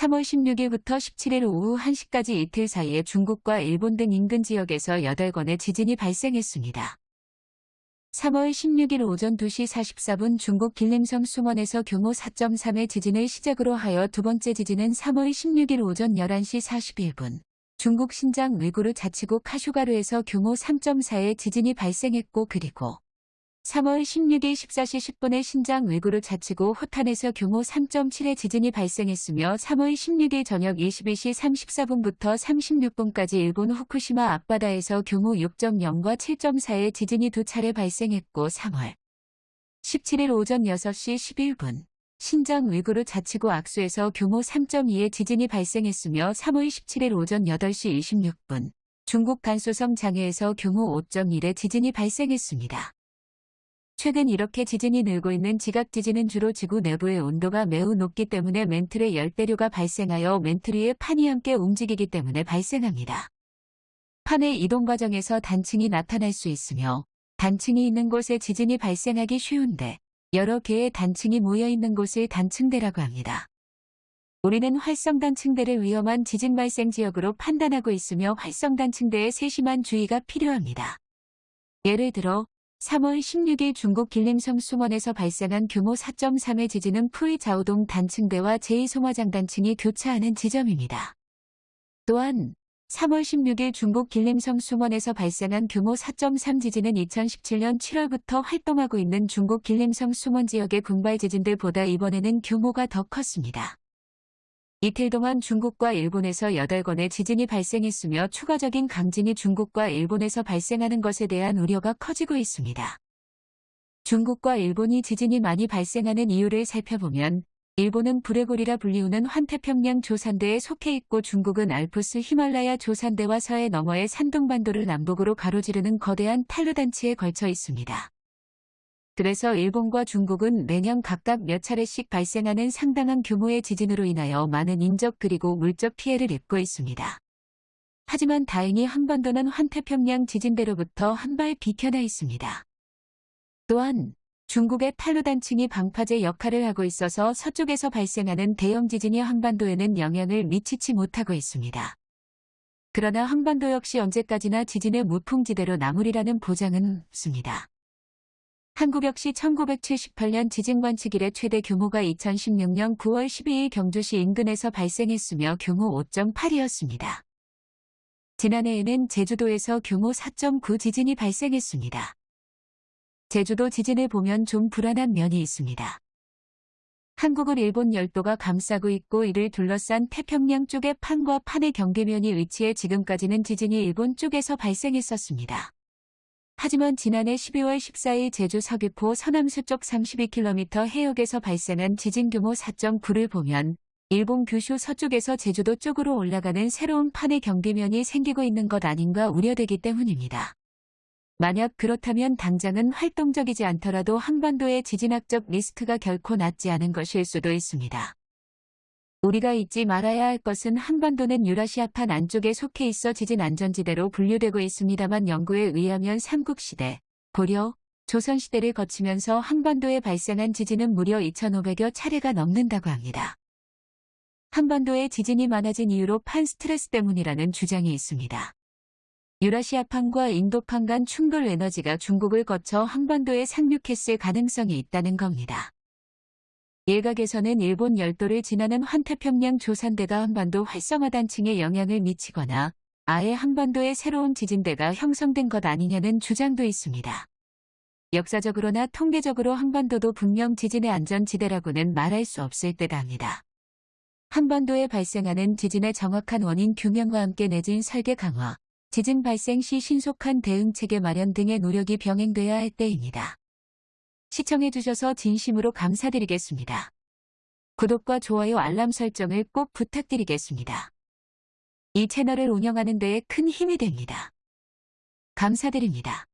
3월 16일부터 17일 오후 1시까지 이틀 사이에 중국과 일본 등 인근 지역에서 8건의 지진이 발생했습니다. 3월 16일 오전 2시 44분 중국 길림성 수원에서 규모 4.3의 지진을 시작으로 하여 두 번째 지진은 3월 16일 오전 11시 41분 중국 신장 위구르 자치구 카슈가르에서 규모 3.4의 지진이 발생했고 그리고 3월 16일 14시 10분에 신장 위구르 자치구 호탄에서 규모 3.7의 지진이 발생했으며 3월 16일 저녁 22시 34분부터 36분까지 일본 후쿠시마 앞바다에서 규모 6.0과 7.4의 지진이 두 차례 발생했고 3월 17일 오전 6시 11분 신장 위구르 자치구 악수에서 규모 3.2의 지진이 발생했으며 3월 17일 오전 8시 26분 중국 간소성 장해에서 규모 5.1의 지진이 발생했습니다. 최근 이렇게 지진이 늘고 있는 지각 지진은 주로 지구 내부의 온도가 매우 높기 때문에 멘틀의 열대류가 발생하여 멘틀 위에 판이 함께 움직이기 때문에 발생합니다. 판의 이동 과정에서 단층이 나타날 수 있으며 단층이 있는 곳에 지진이 발생하기 쉬운데 여러 개의 단층이 모여 있는 곳을 단층대라고 합니다. 우리는 활성단층대를 위험한 지진 발생 지역으로 판단하고 있으며 활성단층대에 세심한 주의가 필요합니다. 예를 들어 3월 16일 중국 길림성 수원에서 발생한 규모 4.3의 지진은 푸이 자오동 단층대와 제2송화장 단층이 교차하는 지점입니다. 또한 3월 16일 중국 길림성 수원에서 발생한 규모 4.3 지진은 2017년 7월부터 활동하고 있는 중국 길림성 수원 지역의 군발 지진들보다 이번에는 규모가 더 컸습니다. 이틀 동안 중국과 일본에서 8건의 지진이 발생했으며 추가적인 강진이 중국과 일본에서 발생하는 것에 대한 우려가 커지고 있습니다. 중국과 일본이 지진이 많이 발생하는 이유를 살펴보면 일본은 브레골이라 불리우는 환태평양 조산대에 속해 있고 중국은 알프스 히말라야 조산대와 서해 너머의 산둥반도를 남북으로 가로지르는 거대한 탈루단치에 걸쳐 있습니다. 그래서 일본과 중국은 매년 각각 몇 차례씩 발생하는 상당한 규모의 지진으로 인하여 많은 인적 그리고 물적 피해를 입고 있습니다. 하지만 다행히 한반도는 환태평양 지진대로부터 한 발 비켜나 있습니다. 또한 중국의 탈루단층이 방파제 역할을 하고 있어서 서쪽에서 발생하는 대형 지진이 한반도에는 영향을 미치지 못하고 있습니다. 그러나 한반도 역시 언제까지나 지진의 무풍지대로 남으리라는 보장은 없습니다. 한국 역시 1978년 지진 관측 이래 최대 규모가 2016년 9월 12일 경주시 인근에서 발생했으며 규모 5.8이었습니다. 지난해에는 제주도에서 규모 4.9 지진이 발생했습니다. 제주도 지진을 보면 좀 불안한 면이 있습니다. 한국을 일본 열도가 감싸고 있고 이를 둘러싼 태평양 쪽의 판과 판의 경계면이 위치해 지금까지는 지진이 일본 쪽에서 발생했었습니다. 하지만 지난해 12월 14일 제주 서귀포 서남서쪽 32km 해역에서 발생한 지진 규모 4.9를 보면 일본 규슈 서쪽에서 제주도 쪽으로 올라가는 새로운 판의 경계면이 생기고 있는 것 아닌가 우려되기 때문입니다. 만약 그렇다면 당장은 활동적이지 않더라도 한반도의 지진학적 리스크가 결코 낮지 않은 것일 수도 있습니다. 우리가 잊지 말아야 할 것은 한반도는 유라시아판 안쪽에 속해 있어 지진 안전지대로 분류되고 있습니다만 연구에 의하면 삼국시대, 고려, 조선시대를 거치면서 한반도에 발생한 지진은 무려 2,500여 차례가 넘는다고 합니다. 한반도에 지진이 많아진 이유로 판 스트레스 때문이라는 주장이 있습니다. 유라시아판과 인도판 간 충돌 에너지가 중국을 거쳐 한반도에 상륙했을 가능성이 있다는 겁니다. 일각에서는 일본 열도를 지나는 환태평양 조산대가 한반도 활성화 단층에 영향을 미치거나 아예 한반도에 새로운 지진대가 형성된 것 아니냐는 주장도 있습니다. 역사적으로나 통계적으로 한반도도 분명 지진의 안전지대라고는 말할 수 없을 때답니다. 한반도에 발생하는 지진의 정확한 원인 규명과 함께 내진 설계 강화, 지진 발생 시 신속한 대응체계 마련 등의 노력이 병행돼야 할 때입니다. 시청해주셔서 진심으로 감사드리겠습니다. 구독과 좋아요 알람 설정을 꼭 부탁드리겠습니다. 이 채널을 운영하는 데에 큰 힘이 됩니다. 감사드립니다.